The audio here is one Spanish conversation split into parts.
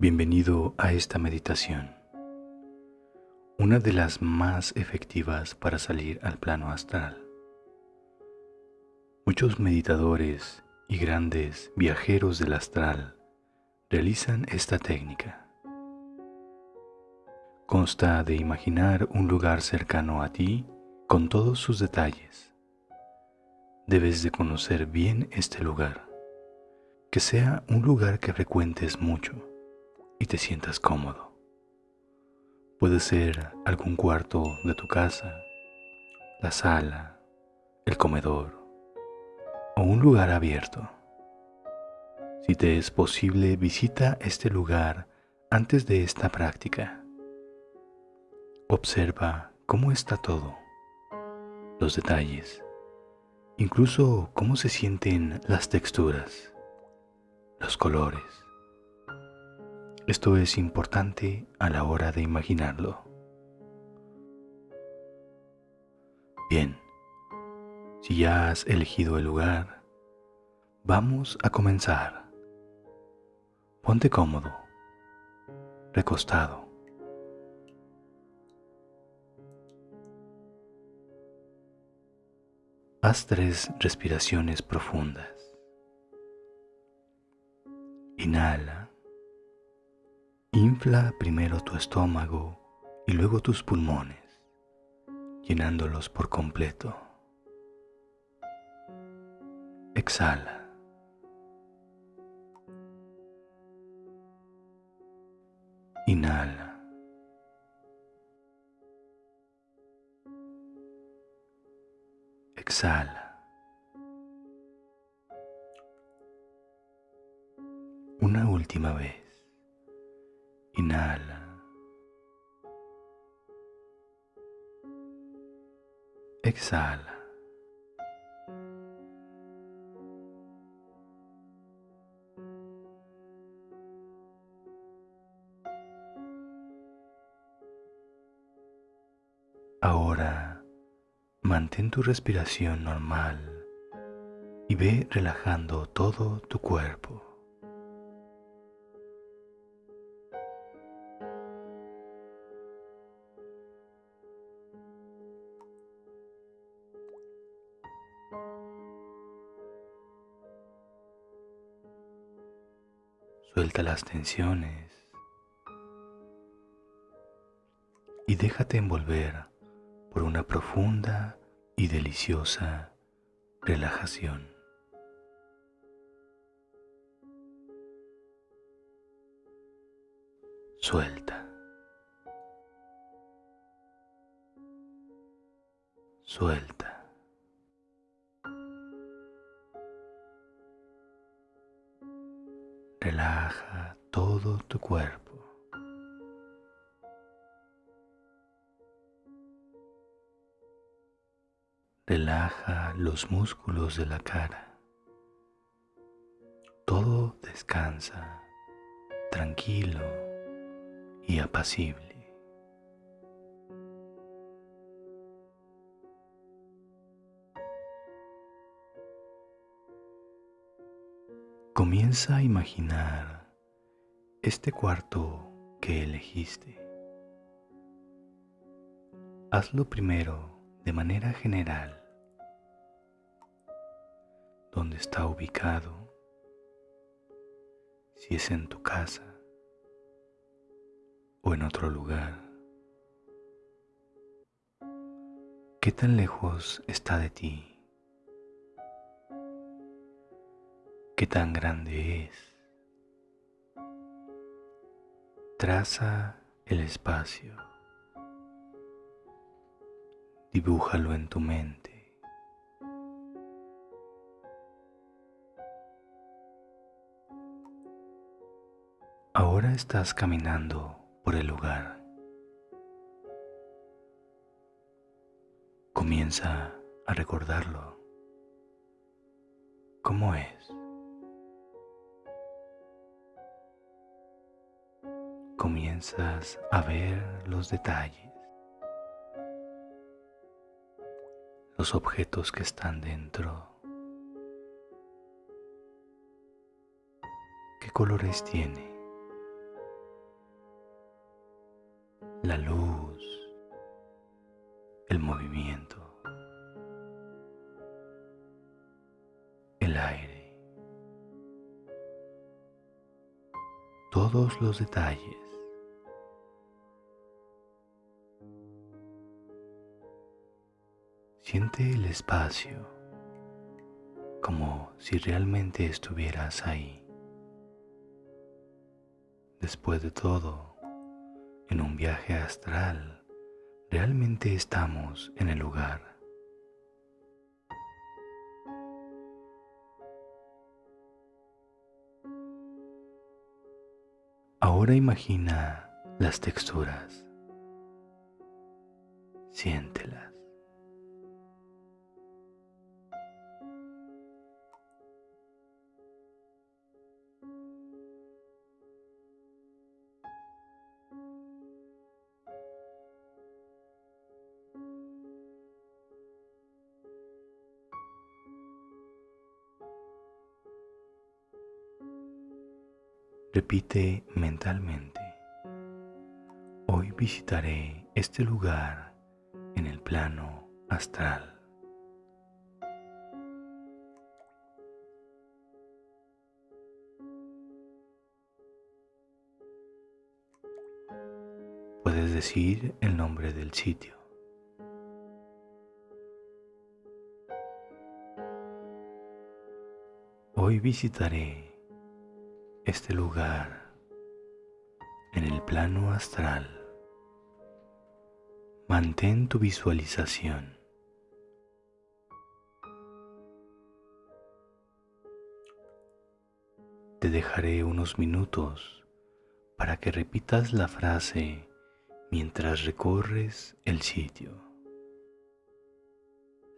Bienvenido a esta meditación, una de las más efectivas para salir al plano astral. Muchos meditadores y grandes viajeros del astral realizan esta técnica. Consta de imaginar un lugar cercano a ti con todos sus detalles. Debes de conocer bien este lugar, que sea un lugar que frecuentes mucho y te sientas cómodo. Puede ser algún cuarto de tu casa, la sala, el comedor o un lugar abierto. Si te es posible, visita este lugar antes de esta práctica. Observa cómo está todo, los detalles, incluso cómo se sienten las texturas, los colores esto es importante a la hora de imaginarlo. Bien, si ya has elegido el lugar, vamos a comenzar. Ponte cómodo, recostado. Haz tres respiraciones profundas. Inhala. Infla primero tu estómago y luego tus pulmones, llenándolos por completo. Exhala. Inhala. Exhala. Una última vez. Inhala. Exhala. Ahora mantén tu respiración normal y ve relajando todo tu cuerpo. Suelta las tensiones y déjate envolver por una profunda y deliciosa relajación. Suelta. Suelta. Relaja todo tu cuerpo. Relaja los músculos de la cara. Todo descansa tranquilo y apacible. Comienza a imaginar este cuarto que elegiste. Hazlo primero de manera general. ¿Dónde está ubicado? Si es en tu casa o en otro lugar. ¿Qué tan lejos está de ti? qué tan grande es. Traza el espacio. Dibújalo en tu mente. Ahora estás caminando por el lugar. Comienza a recordarlo. ¿Cómo es? Comienzas a ver los detalles, los objetos que están dentro, qué colores tiene, la luz, el movimiento, el aire, todos los detalles. Siente el espacio como si realmente estuvieras ahí. Después de todo, en un viaje astral, realmente estamos en el lugar. Ahora imagina las texturas, siéntelas. Repite mentalmente, hoy visitaré este lugar en el plano astral. Puedes decir el nombre del sitio. Hoy visitaré este lugar en el plano astral. Mantén tu visualización. Te dejaré unos minutos para que repitas la frase mientras recorres el sitio.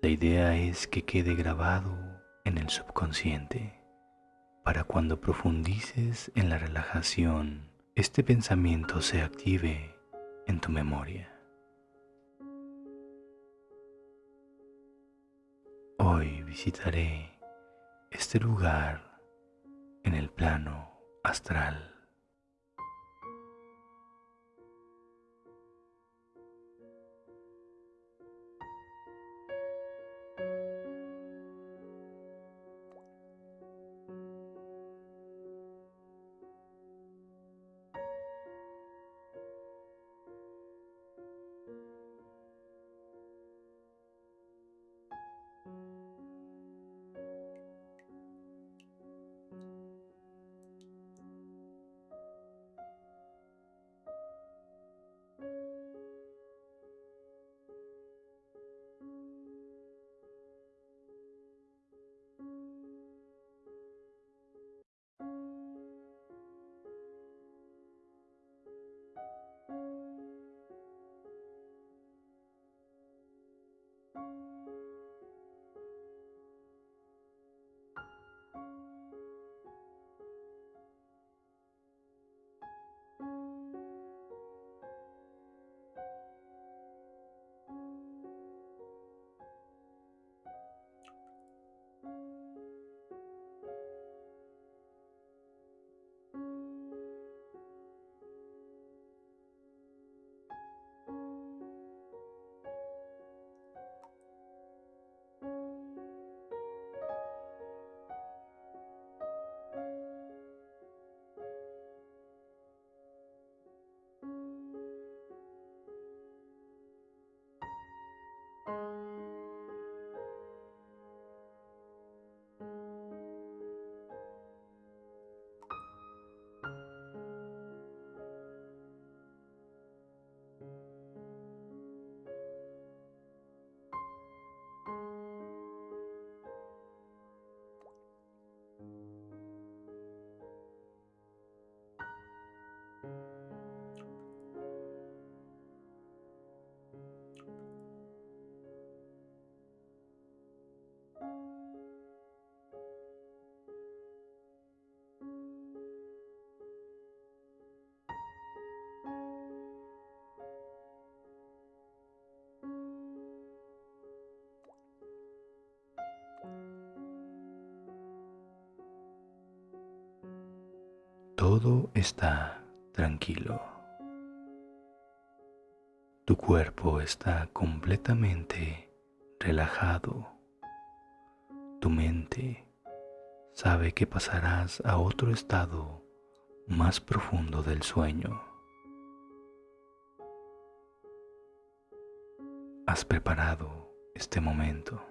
La idea es que quede grabado en el subconsciente para cuando profundices en la relajación, este pensamiento se active en tu memoria. Hoy visitaré este lugar en el plano astral. Todo está tranquilo. Tu cuerpo está completamente relajado. Tu mente sabe que pasarás a otro estado más profundo del sueño. Has preparado este momento.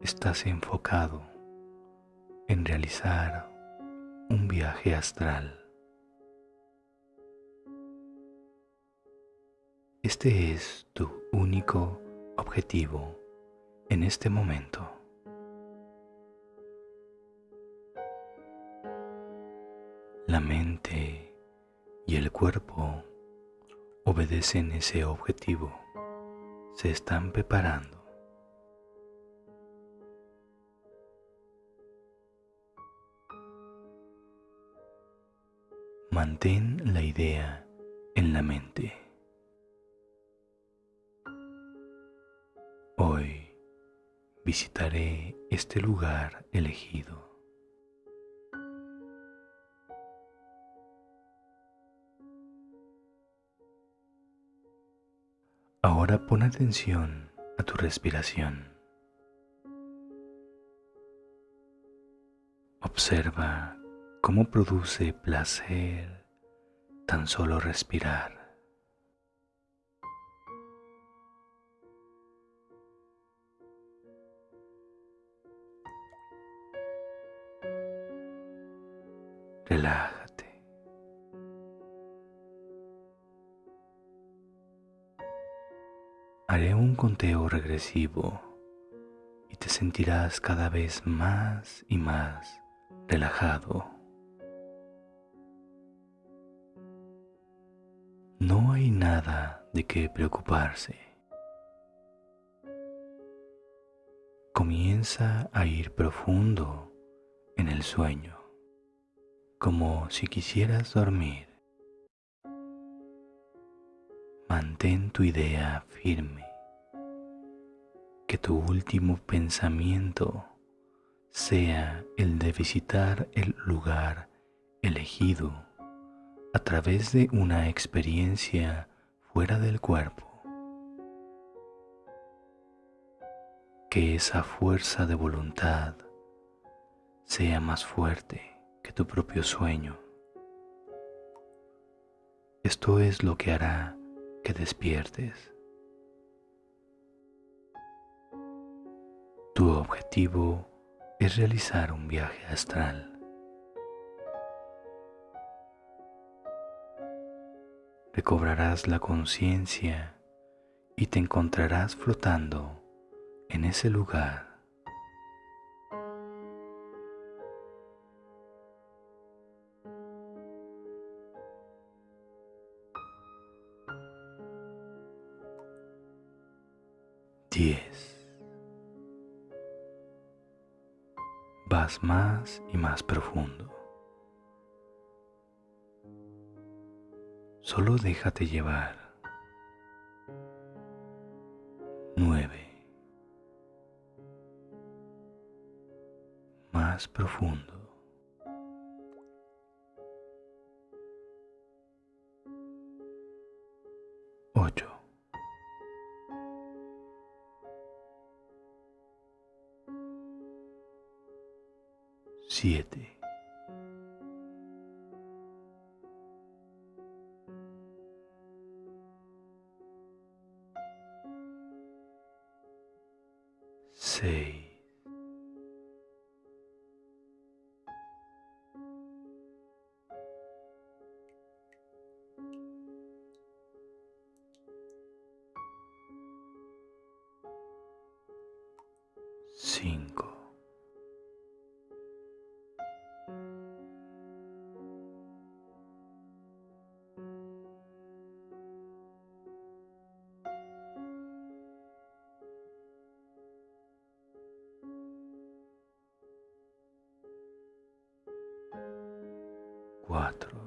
Estás enfocado en realizar un viaje astral. Este es tu único objetivo en este momento. La mente y el cuerpo obedecen ese objetivo, se están preparando. Mantén la idea en la mente. Hoy visitaré este lugar elegido. Ahora pon atención a tu respiración. Observa cómo produce placer tan solo respirar. Relájate. Haré un conteo regresivo y te sentirás cada vez más y más relajado. Nada de qué preocuparse. Comienza a ir profundo en el sueño, como si quisieras dormir. Mantén tu idea firme, que tu último pensamiento sea el de visitar el lugar elegido a través de una experiencia fuera del cuerpo. Que esa fuerza de voluntad sea más fuerte que tu propio sueño. Esto es lo que hará que despiertes. Tu objetivo es realizar un viaje astral. Recobrarás la conciencia y te encontrarás flotando en ese lugar. Diez. Vas más y más profundo. Solo déjate llevar. Nueve. Más profundo. sei. quatro,